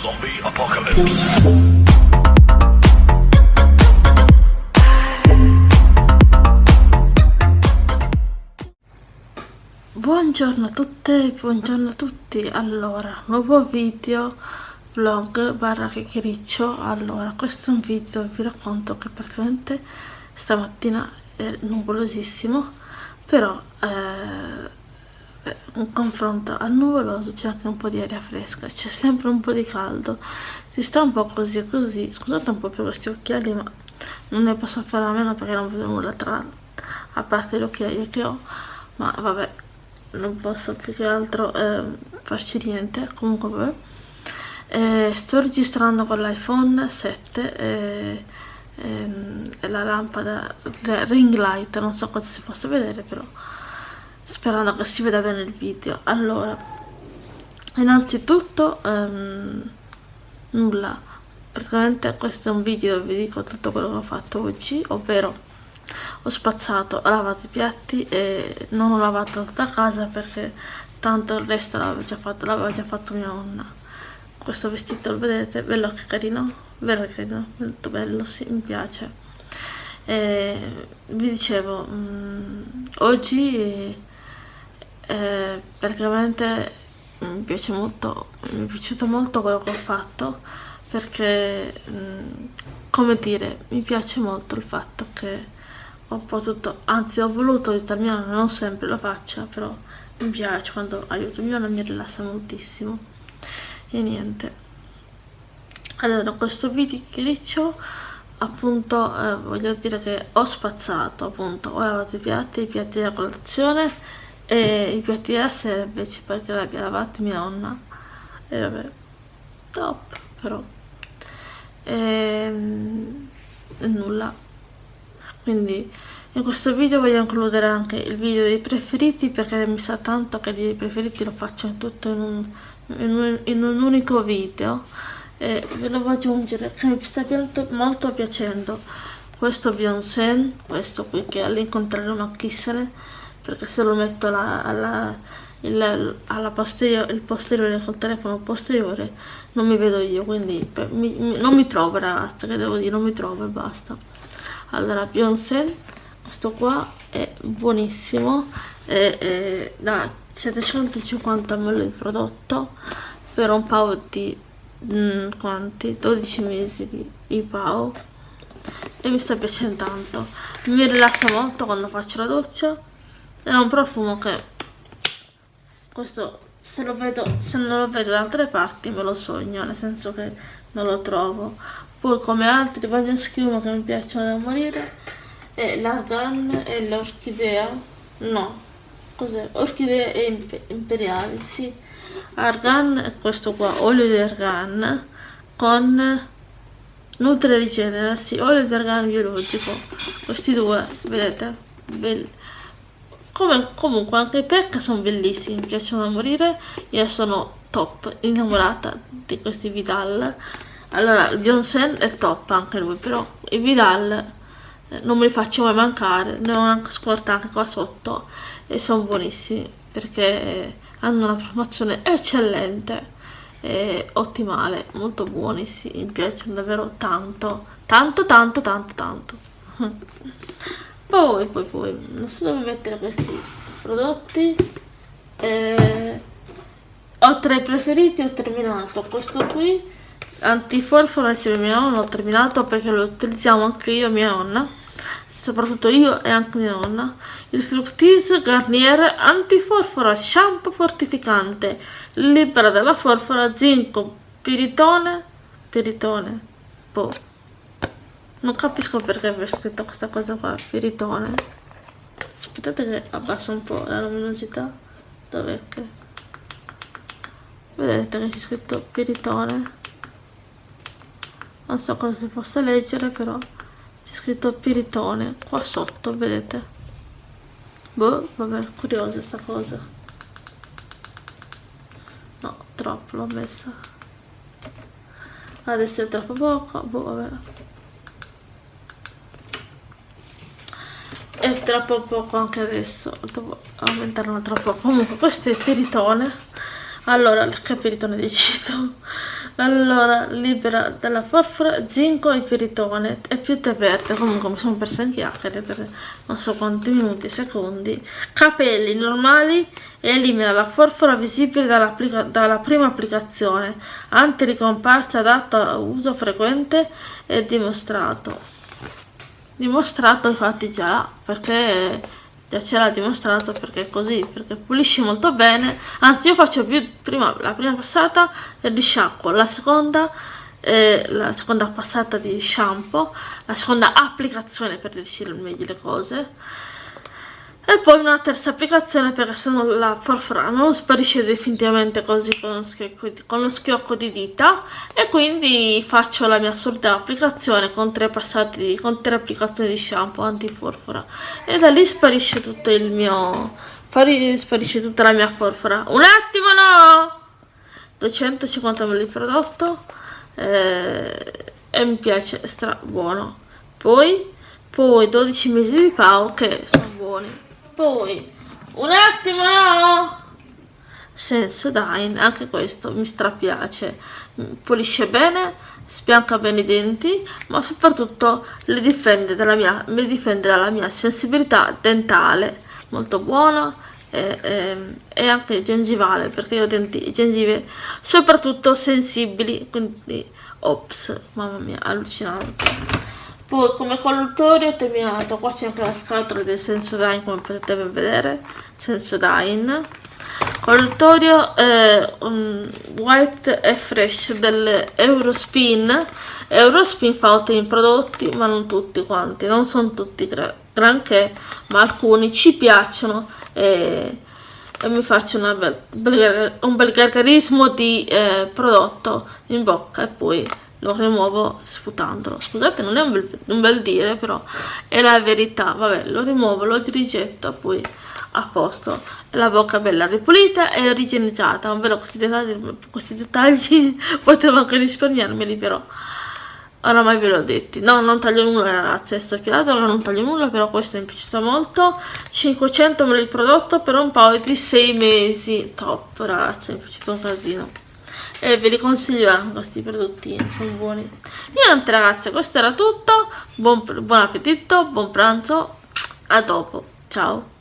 Zombie Apocalypse. Buongiorno a tutte, buongiorno a tutti. Allora, nuovo video vlog barra chiacchiericcio. Allora, questo è un video vi racconto che praticamente stamattina è nuvolosissimo, però eh, in confronto al nuvoloso c'è anche un po' di aria fresca, c'è sempre un po' di caldo, si sta un po' così e così, scusate un po' per questi occhiali ma non ne posso fare a meno perché non vedo nulla tra a parte gli occhiali che ho, ma vabbè non posso più che altro eh, farci niente, comunque vabbè. Eh, sto registrando con l'iPhone 7 e, e, la lampada, ring light, non so cosa si possa vedere però sperando che si veda bene il video. Allora innanzitutto um, nulla. Praticamente questo è un video dove vi dico tutto quello che ho fatto oggi ovvero ho spazzato, ho lavato i piatti e non ho lavato tutta casa perché tanto il resto l'aveva già fatto, l'aveva già fatto mia nonna. Questo vestito lo vedete, bello che carino vero carino, molto bello, sì, mi piace. E vi dicevo mh, mm, oggi eh, praticamente mi piace molto mi è piaciuto molto quello che ho fatto perché mm, come dire mi piace molto il fatto che ho potuto anzi ho voluto nonna non sempre lo faccia però mi piace quando aiuto mia mi rilassa moltissimo. E niente. Allora questo video che dicevo appunto eh, voglio dire che ho spazzato appunto. Ho lavato i piatti i piatti della colazione e i piatti della sera perché l'abbia lavato mia nonna e vabbè top però. E, ehm, e nulla. Quindi in questo video voglio includere anche il video dei preferiti perché mi sa tanto che i video preferiti lo faccio tutto in un, in un, in un unico video. E ve lo voglio aggiungere che mi sta molto, molto piacendo questo Beyoncé questo qui che all'incontrare una chissene perché se lo metto alla, alla, il, alla posteriore, il posteriore col telefono posteriore non mi vedo io quindi per, mi, mi, non mi trovo ragazzi che devo dire non mi trovo e basta. Allora Beyoncé questo qua è buonissimo è, è da 750 ml di prodotto per un paio di mh, mm, quanti? 12 mesi di, di pao e mi sta piacendo tanto. Mi rilassa molto quando faccio la doccia è un profumo che questo se vedo se non lo vedo da altre parti me lo sogno nel senso che non lo trovo. Poi come altri bagni schiuma che mi piacciono da morire. È l'argan e l'orchidea? No. Cos'è? orchidee e imperiali sì. Argan è questo qua olio di argan con nutrigenera sì olio di argan biologico. Questi due vedete belli come, comunque anche i Pekka sono bellissimi, mi piacciono da morire. Io sono top, innamorata di questi Vidal. Allora, il Beyoncé è top anche lui, però i Vidal eh, non me li faccio mai mancare. Ne ho anche scorta anche qua sotto e sono buonissimi perché hanno una formazione eccellente e ottimale, molto buoni, sì, mi piacciono davvero tanto, tanto, tanto, tanto, tanto. poi poi poi non so dove mettere questi prodotti. Eh, ho tre preferiti ho terminato questo qui. Antiforfora insieme a mia nonna ho terminato perché lo utilizziamo anche io e mia nonna. Soprattutto io e anche mia nonna. Il Fructis Garnier antiforfora shampoo fortificante libera dalla forfora zinco piritone piritone boh non capisco perché aver scritto questa cosa qua, Piritone. Aspettate che abbasso un po' la luminosità. Dov'è che? Vedete che c'è scritto Piritone. Non so cosa si possa leggere, però c'è scritto Piritone qua sotto, vedete? Boh, vabbè, curiosa sta cosa. No, troppo l'ho messa. Adesso è troppo poco, boh, vabbè. È troppo poco anche adesso. Devo aumentarlo troppo comunque questo è peritone allora che peritone decido allora libera dalla forfora zinco e piritone. E più tè verde comunque mi sono persa in chiacchiere per non so quanti minuti secondi. Capelli normali e elimina la forfora visibile dalla, dalla prima applicazione. Antiricomparsa adatto a uso frequente e dimostrato dimostrato infatti già là perché già ce l'ha dimostrato perché è così perché pulisce molto bene. Anzi io faccio più prima la prima passata di sciacquo la seconda eh, la seconda passata di shampoo la seconda applicazione per decidere meglio le cose e poi una terza applicazione perché se no la forfora non sparisce definitivamente così con lo, schiocco con lo schiocco di dita. E quindi faccio la mia solita applicazione con tre passati con tre applicazioni di shampoo antiforfora e da lì sparisce tutto il mio sparisce tutta la mia forfora un attimo no! 250 ml di prodotto eh, e mi piace stra buono. Poi poi 12 mesi di pau che sono buoni poi un attimo! No Sensodyne anche questo mi strapiace. Pulisce bene spianca bene i denti ma soprattutto li difende dalla mia, mi difende dalla mia sensibilità dentale. Molto buono e, e, e anche gengivale perché io ho denti gengive soprattutto sensibili quindi ops mamma mia allucinante poi come colluttori ho terminato. Qua c'è anche la scatola del Sensodyne come potete vedere. Sensodyne colluttorio eh, um, white e fresh dell'Eurospin Eurospin. Fa ottimi prodotti ma non tutti quanti. Non sono tutti granché ma alcuni ci piacciono e, e mi faccio bel, bel, un bel gargarismo di eh, prodotto in bocca e poi lo rimuovo sputandolo. Scusate non è un bel, un bel dire però è la verità. Vabbè lo rimuovo lo rigetto poi a posto. La bocca bella ripulita e igienizzata non vedo questi dettagli, questi dettagli potevo anche risparmiarmeli però oramai ve l'ho detto no non taglio nulla ragazzi è stappiato non taglio nulla però questo mi è piaciuto molto. 500 ml il prodotto per un paio di 6 mesi. Top ragazzi mi è piaciuto un casino e ve li consiglio anche questi prodottini sono buoni. Niente ragazzi questo era tutto. Buon, buon appetito buon pranzo. A dopo. Ciao